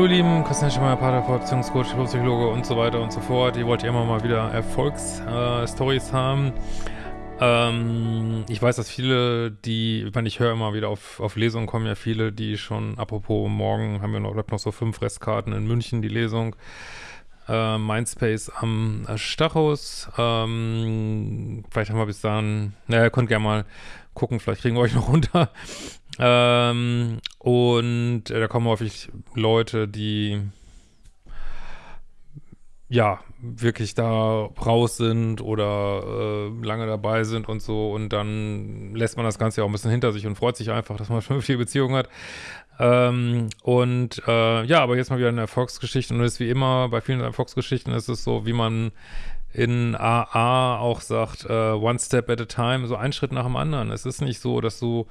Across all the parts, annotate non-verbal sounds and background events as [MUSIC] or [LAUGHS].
Hallo lieben, Christian Schemmer, Pater, Beziehungscoach, Psychologe und so weiter und so fort. Ihr wollt ja immer mal wieder Erfolgsstories äh, haben. Ähm, ich weiß, dass viele, die, ich meine, ich höre immer wieder auf, auf Lesungen kommen ja viele, die schon, apropos morgen haben wir noch, noch so fünf Restkarten in München, die Lesung. Äh, Mindspace am Stachus. Ähm, vielleicht haben wir bis dahin, naja, ihr könnt gerne mal gucken, vielleicht kriegen wir euch noch [LAUGHS] runter. Ähm, und äh, da kommen häufig Leute, die ja, wirklich da raus sind oder äh, lange dabei sind und so und dann lässt man das Ganze ja auch ein bisschen hinter sich und freut sich einfach, dass man [LAUGHS] schon viele Beziehungen hat. Ähm, und äh, ja, aber jetzt mal wieder eine Erfolgsgeschichte und ist wie immer, bei vielen Erfolgsgeschichten ist es so, wie man in AA auch sagt, uh, one step at a time, so ein Schritt nach dem anderen. Es ist nicht so, dass du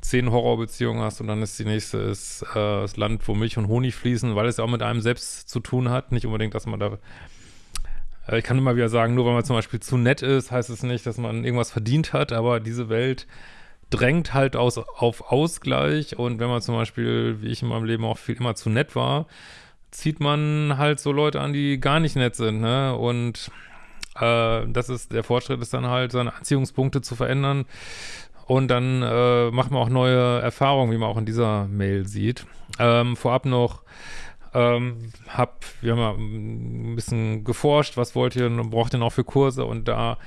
zehn Horrorbeziehungen hast und dann ist die nächste ist äh, das Land, wo Milch und Honig fließen, weil es ja auch mit einem selbst zu tun hat. Nicht unbedingt, dass man da äh, ich kann immer wieder sagen, nur weil man zum Beispiel zu nett ist, heißt es nicht, dass man irgendwas verdient hat, aber diese Welt drängt halt aus, auf Ausgleich und wenn man zum Beispiel, wie ich in meinem Leben auch viel immer zu nett war, zieht man halt so Leute an, die gar nicht nett sind, ne? Und äh, das ist, der Fortschritt ist dann halt, seine Anziehungspunkte zu verändern und dann äh, macht man auch neue Erfahrungen, wie man auch in dieser Mail sieht. Ähm, vorab noch, ähm, hab, wir haben ja ein bisschen geforscht, was wollt ihr, braucht ihr noch für Kurse? Und da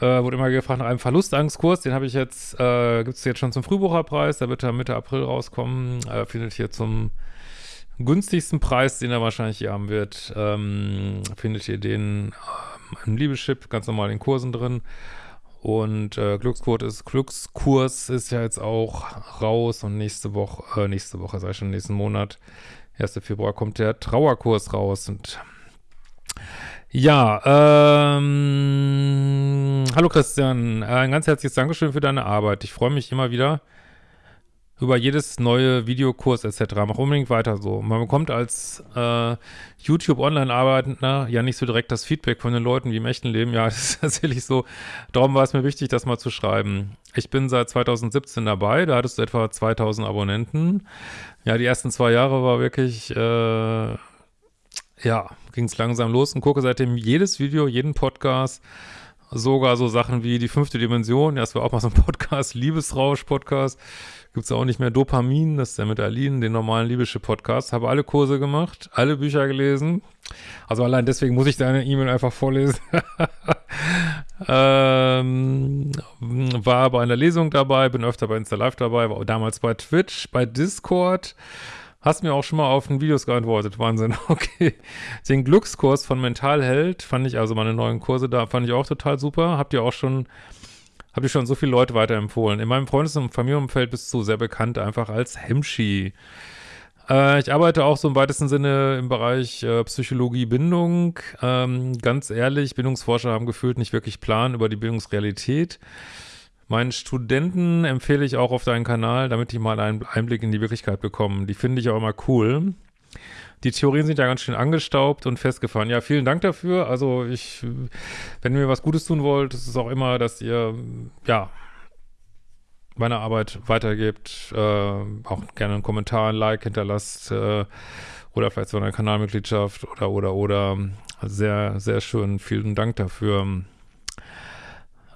äh, wurde immer gefragt nach einem Verlustangstkurs, den habe ich jetzt, äh, gibt es jetzt schon zum Frühbucherpreis, der wird ja Mitte April rauskommen, äh, findet ihr zum günstigsten Preis, den er wahrscheinlich hier haben wird, ähm, findet ihr den ähm, im Liebeschip, ganz normal in Kursen drin und äh, Glückskurs ist, Glückskurs ist ja jetzt auch raus und nächste Woche, äh, nächste Woche, sei schon nächsten Monat, 1. Februar kommt der Trauerkurs raus und ja, ähm, hallo Christian, ein ganz herzliches Dankeschön für deine Arbeit. Ich freue mich immer wieder, über jedes neue Videokurs etc. Mach unbedingt weiter so. Man bekommt als äh, YouTube-Online-Arbeitender ja nicht so direkt das Feedback von den Leuten wie im echten Leben. Ja, [LAUGHS] das ist tatsächlich so. Darum war es mir wichtig, das mal zu schreiben. Ich bin seit 2017 dabei, da hattest du etwa 2000 Abonnenten. Ja, die ersten zwei Jahre war wirklich, äh, ja, ging es langsam los und gucke seitdem jedes Video, jeden Podcast, sogar so Sachen wie die fünfte Dimension. Ja, das war auch mal so ein Podcast, Liebesrausch-Podcast gibt es auch nicht mehr Dopamin, das ist der mit Aline, den normalen libysche Podcast. Habe alle Kurse gemacht, alle Bücher gelesen. Also allein deswegen muss ich deine E-Mail einfach vorlesen. [LAUGHS] ähm, war aber in der Lesung dabei, bin öfter bei Insta Live dabei, war damals bei Twitch, bei Discord. Hast mir auch schon mal auf den Videos geantwortet. Wahnsinn. [LAUGHS] Okay. Den Glückskurs von Mentalheld fand ich, also meine neuen Kurse da, fand ich auch total super. Habt ihr auch schon habe ich schon so viele Leute weiterempfohlen. In meinem Freundes- und Familienumfeld bist du sehr bekannt, einfach als Hemschi. Äh, ich arbeite auch so im weitesten Sinne im Bereich äh, Psychologie, Bindung. Ähm, ganz ehrlich, Bildungsforscher haben gefühlt nicht wirklich Plan über die Bildungsrealität. Meinen Studenten empfehle ich auch auf deinen Kanal, damit die mal einen Einblick in die Wirklichkeit bekommen. Die finde ich auch immer cool. Die Theorien sind ja ganz schön angestaubt und festgefahren. Ja, vielen Dank dafür. Also ich, wenn ihr mir was Gutes tun wollt, ist es auch immer, dass ihr, ja, meine Arbeit weitergebt, äh, auch gerne einen Kommentar, ein Like hinterlasst äh, oder vielleicht so eine Kanalmitgliedschaft oder, oder, oder. Sehr, sehr schön. Vielen Dank dafür.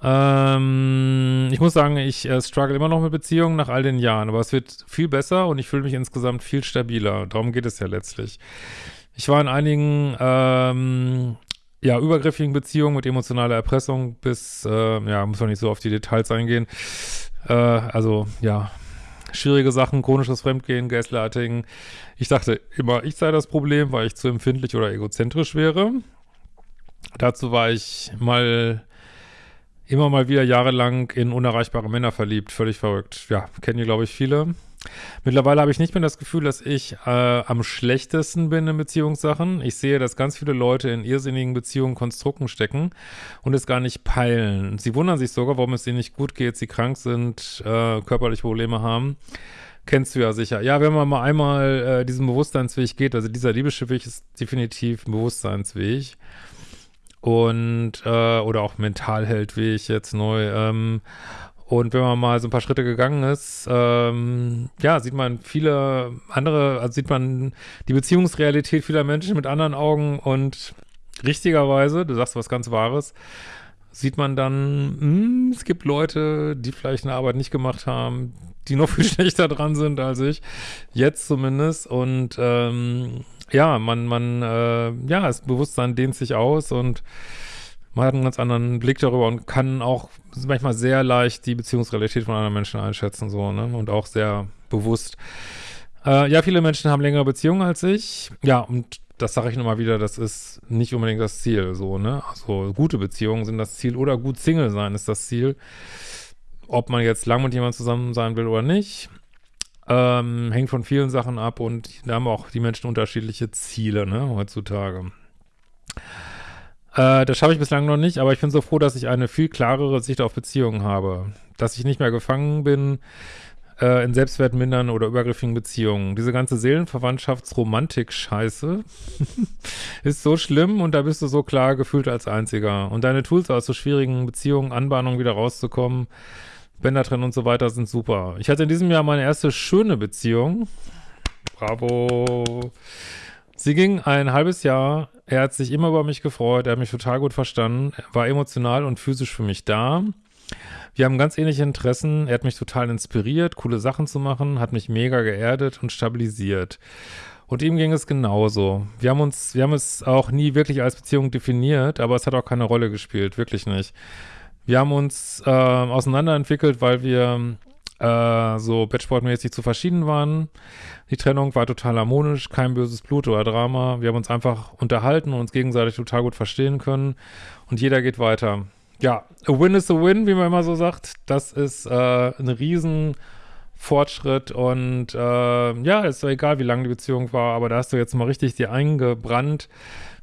Ähm, ich muss sagen, ich äh, struggle immer noch mit Beziehungen nach all den Jahren, aber es wird viel besser und ich fühle mich insgesamt viel stabiler. Darum geht es ja letztlich. Ich war in einigen, ähm, ja, übergriffigen Beziehungen mit emotionaler Erpressung bis, äh, ja, muss man nicht so auf die Details eingehen. Äh, also, ja, schwierige Sachen, chronisches Fremdgehen, Gaslighting. Ich dachte immer, ich sei das Problem, weil ich zu empfindlich oder egozentrisch wäre. Dazu war ich mal immer mal wieder jahrelang in unerreichbare Männer verliebt. Völlig verrückt. Ja, kennen hier, glaube ich, viele. Mittlerweile habe ich nicht mehr das Gefühl, dass ich äh, am schlechtesten bin in Beziehungssachen. Ich sehe, dass ganz viele Leute in irrsinnigen Beziehungen, Konstrukten stecken und es gar nicht peilen. Sie wundern sich sogar, warum es ihnen nicht gut geht, sie krank sind, äh, körperliche Probleme haben. Kennst du ja sicher. Ja, wenn man mal einmal äh, diesen Bewusstseinsweg geht, also dieser Liebeschiffweg ist definitiv ein Bewusstseinsweg und äh, oder auch Mentalheld wie ich jetzt neu. Ähm, Und wenn man mal so ein paar Schritte gegangen ist, ähm, ja, sieht man viele andere, also sieht man die Beziehungsrealität vieler Menschen mit anderen Augen und richtigerweise, du sagst was ganz Wahres, sieht man dann, mh, hm, es gibt Leute, die vielleicht eine Arbeit nicht gemacht haben, die noch [LAUGHS] viel schlechter dran sind als ich, jetzt zumindest. Und ähm, ja, man, man, äh, ja, das Bewusstsein dehnt sich aus und man hat einen ganz anderen Blick darüber und kann auch manchmal sehr leicht die Beziehungsrealität von anderen Menschen einschätzen, so, ne? Und auch sehr bewusst. Äh, ja, viele Menschen haben längere Beziehungen als ich. Ja, und das sage ich nochmal wieder, das ist nicht unbedingt das Ziel, so, ne? Also gute Beziehungen sind das Ziel oder gut Single sein ist das Ziel. Ob man jetzt lang mit jemandem zusammen sein will oder nicht, ähm, hängt von vielen Sachen ab und da haben auch die Menschen unterschiedliche Ziele, ne, heutzutage. Äh, das schaffe ich bislang noch nicht, aber ich bin so froh, dass ich eine viel klarere Sicht auf Beziehungen habe. Dass ich nicht mehr gefangen bin äh, in Selbstwertmindern oder übergriffigen Beziehungen. Diese ganze Seelenverwandtschaftsromantik-Scheiße [LAUGHS] ist so schlimm und da bist du so klar gefühlt als Einziger. Und deine Tools aus so schwierigen Beziehungen, Anbahnungen wieder rauszukommen, Bänder trennen und so weiter sind super. Ich hatte in diesem Jahr meine erste schöne Beziehung. Bravo. Sie ging ein halbes Jahr. Er hat sich immer über mich gefreut. Er hat mich total gut verstanden. Er war emotional und physisch für mich da. Wir haben ganz ähnliche Interessen. Er hat mich total inspiriert, coole Sachen zu machen, hat mich mega geerdet und stabilisiert. Und ihm ging es genauso. Wir haben uns, wir haben es auch nie wirklich als Beziehung definiert, aber es hat auch keine Rolle gespielt, wirklich nicht. Wir haben uns äh, auseinanderentwickelt, weil wir äh, so Bettsportmäßig zu verschieden waren. Die Trennung war total harmonisch, kein böses Blut oder Drama. Wir haben uns einfach unterhalten und uns gegenseitig total gut verstehen können und jeder geht weiter. Ja, a win is a win, wie man immer so sagt. Das ist äh, ein riesen Fortschritt und äh, ja, ist doch egal, wie lange die Beziehung war, aber da hast du jetzt mal richtig dir eingebrannt,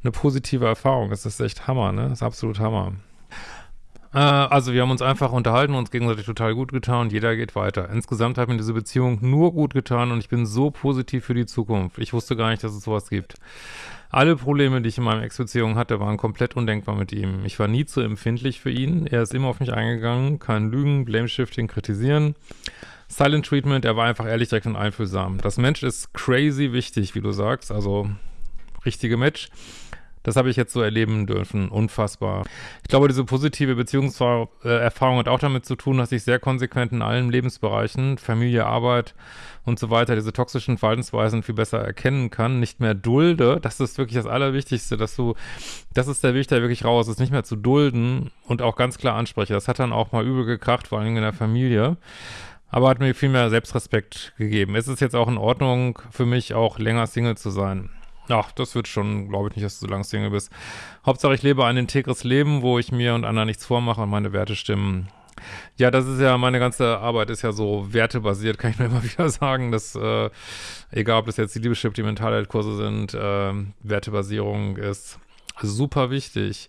eine positive Erfahrung. Das ist echt Hammer, ne? Das ist absolut Hammer. Äh, also wir haben uns einfach unterhalten, uns gegenseitig total gut getan und jeder geht weiter. Insgesamt hat mir diese Beziehung nur gut getan und ich bin so positiv für die Zukunft. Ich wusste gar nicht, dass es sowas gibt. Alle Probleme, die ich in meiner Ex-Beziehung hatte, waren komplett undenkbar mit ihm. Ich war nie zu empfindlich für ihn. Er ist immer auf mich eingegangen, kein Lügen, Blame-Shifting, kritisieren. Silent Treatment, er war einfach ehrlich, direkt und einfühlsam. Das Mensch ist crazy wichtig, wie du sagst, also richtige Match. Das habe ich jetzt so erleben dürfen. Unfassbar. Ich glaube, diese positive Beziehungserfahrung hat auch damit zu tun, dass ich sehr konsequent in allen Lebensbereichen, Familie, Arbeit und so weiter, diese toxischen Verhaltensweisen viel besser erkennen kann, nicht mehr dulde. Das ist wirklich das Allerwichtigste, dass du, das ist der Weg, der wirklich raus ist, nicht mehr zu dulden und auch ganz klar anspreche. Das hat dann auch mal übel gekracht, vor allem in der Familie aber hat mir viel mehr Selbstrespekt gegeben. Es ist jetzt auch in Ordnung für mich, auch länger Single zu sein. Ach, das wird schon, glaube ich nicht, dass du so lange Single bist. Hauptsache, ich lebe ein integres Leben, wo ich mir und anderen nichts vormache und meine Werte stimmen. Ja, das ist ja, meine ganze Arbeit ist ja so wertebasiert, kann ich nur [LAUGHS] immer wieder sagen, dass, äh, egal ob das jetzt die Liebeschip, die Mentalheitkurse sind, äh, Wertebasierung ist super wichtig.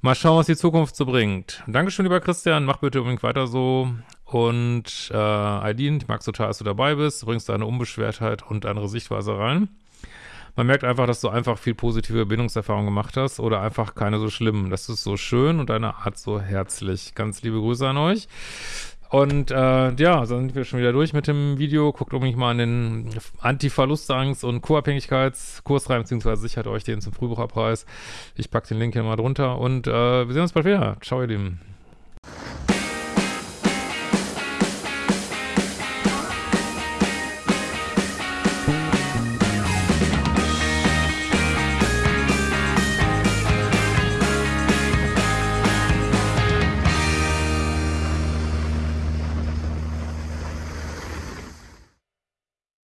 Mal schauen, was die Zukunft so bringt. Dankeschön, lieber Christian, mach bitte unbedingt weiter so. Und äh, Aidin, ich mag total, dass du dabei bist, du bringst deine Unbeschwertheit und andere Sichtweise rein. Man merkt einfach, dass du einfach viel positive Bindungserfahrungen gemacht hast oder einfach keine so schlimmen. Das ist so schön und deine Art so herzlich. Ganz liebe Grüße an euch. Und äh, ja, dann sind wir schon wieder durch mit dem Video. Guckt unbedingt mal an den Anti-Verlustangst- und Co-Abhängigkeitskurs rein, beziehungsweise sichert euch den zum Frühbucherpreis. Ich packe den Link hier mal drunter und äh, wir sehen uns bald wieder. Ciao, ihr Lieben.